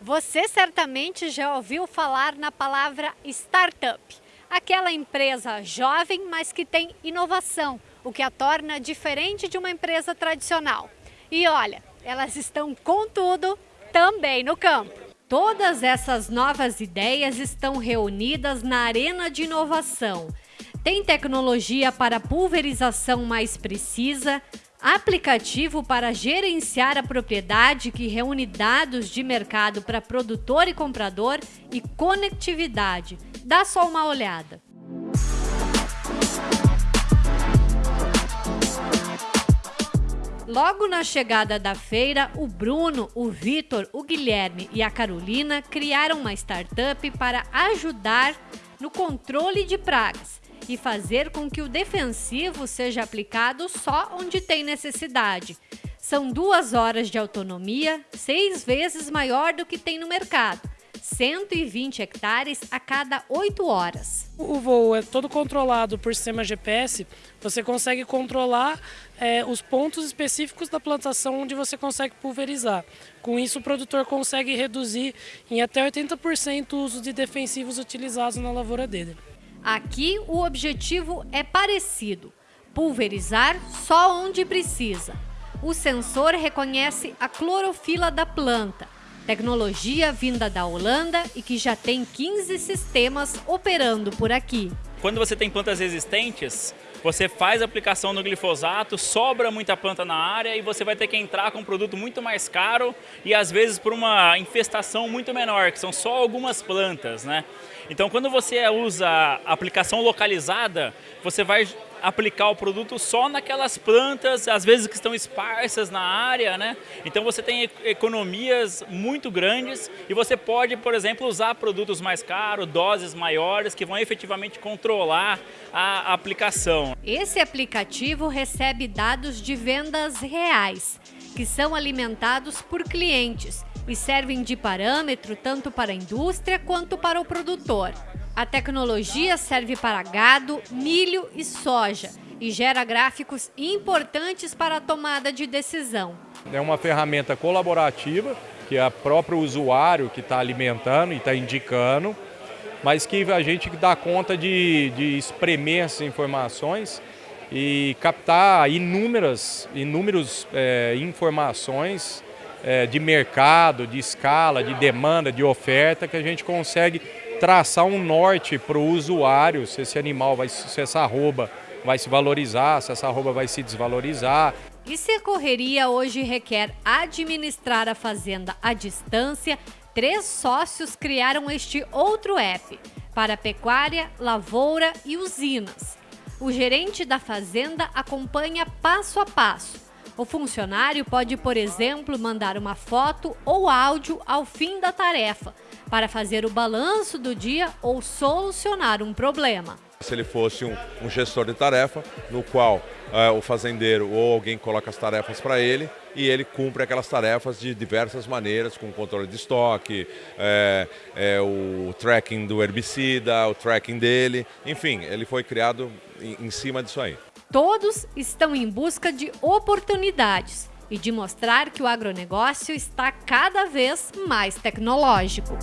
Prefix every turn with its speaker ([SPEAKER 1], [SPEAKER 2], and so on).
[SPEAKER 1] Você certamente já ouviu falar na palavra startup, aquela empresa jovem, mas que tem inovação, o que a torna diferente de uma empresa tradicional. E olha, elas estão com tudo também no campo. Todas essas novas ideias estão reunidas na Arena de Inovação. Tem tecnologia para pulverização mais precisa, aplicativo para gerenciar a propriedade que reúne dados de mercado para produtor e comprador e conectividade. Dá só uma olhada. Logo na chegada da feira, o Bruno, o Vitor, o Guilherme e a Carolina criaram uma startup para ajudar no controle de pragas e fazer com que o defensivo seja aplicado só onde tem necessidade. São duas horas de autonomia, seis vezes maior do que tem no mercado. 120 hectares a cada 8 horas.
[SPEAKER 2] O voo é todo controlado por sistema GPS, você consegue controlar é, os pontos específicos da plantação onde você consegue pulverizar. Com isso, o produtor consegue reduzir em até 80% o uso de defensivos utilizados na lavoura dele.
[SPEAKER 1] Aqui o objetivo é parecido, pulverizar só onde precisa. O sensor reconhece a clorofila da planta, tecnologia vinda da Holanda e que já tem 15 sistemas operando por aqui.
[SPEAKER 3] Quando você tem plantas resistentes, você faz a aplicação no glifosato, sobra muita planta na área e você vai ter que entrar com um produto muito mais caro e às vezes por uma infestação muito menor, que são só algumas plantas, né? Então quando você usa aplicação localizada, você vai aplicar o produto só naquelas plantas, às vezes que estão esparsas na área, né? Então você tem economias muito grandes e você pode, por exemplo, usar produtos mais caros, doses maiores, que vão efetivamente controlar a aplicação.
[SPEAKER 1] Esse aplicativo recebe dados de vendas reais, que são alimentados por clientes e servem de parâmetro tanto para a indústria quanto para o produtor. A tecnologia serve para gado, milho e soja e gera gráficos importantes para a tomada de decisão.
[SPEAKER 4] É uma ferramenta colaborativa que é o próprio usuário que está alimentando e está indicando, mas que a gente dá conta de, de espremer essas informações e captar inúmeras, inúmeras é, informações é, de mercado, de escala, de demanda, de oferta que a gente consegue traçar um norte para o usuário, se esse animal, vai, se essa arroba vai se valorizar, se essa arroba vai se desvalorizar.
[SPEAKER 1] E se a correria hoje requer administrar a fazenda à distância, três sócios criaram este outro app para pecuária, lavoura e usinas. O gerente da fazenda acompanha passo a passo. O funcionário pode, por exemplo, mandar uma foto ou áudio ao fim da tarefa, para fazer o balanço do dia ou solucionar um problema.
[SPEAKER 5] Se ele fosse um, um gestor de tarefa, no qual é, o fazendeiro ou alguém coloca as tarefas para ele e ele cumpre aquelas tarefas de diversas maneiras, com controle de estoque, é, é, o tracking do herbicida, o tracking dele, enfim, ele foi criado em, em cima disso aí.
[SPEAKER 1] Todos estão em busca de oportunidades e de mostrar que o agronegócio está cada vez mais tecnológico.